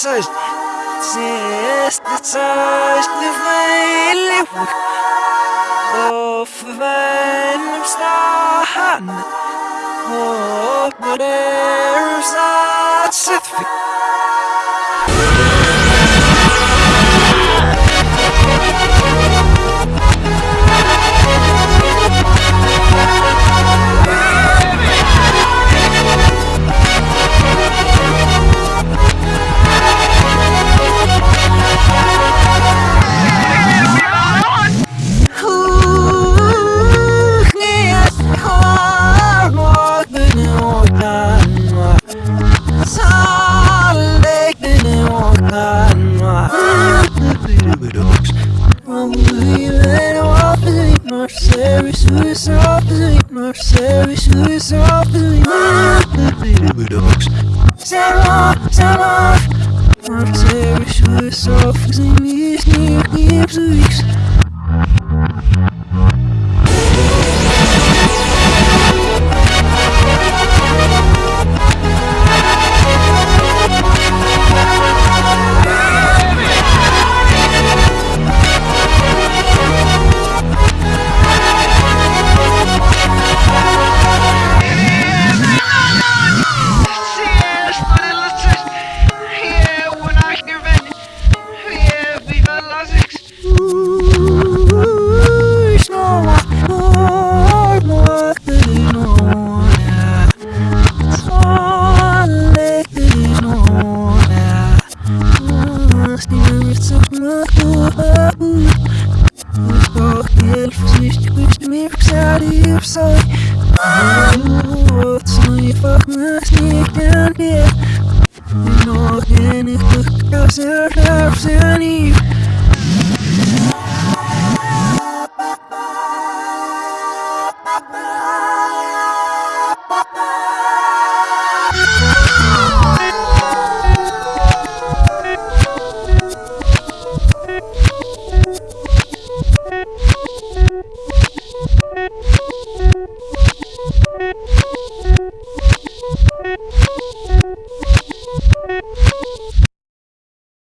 coś, jest coś, nie wyli Of venom stan Oh, but there's a certificate Service, service, service, service, service, Sarah, Sarah, Service, service, service, service, service, Nog en ik terug, als er zelfs niet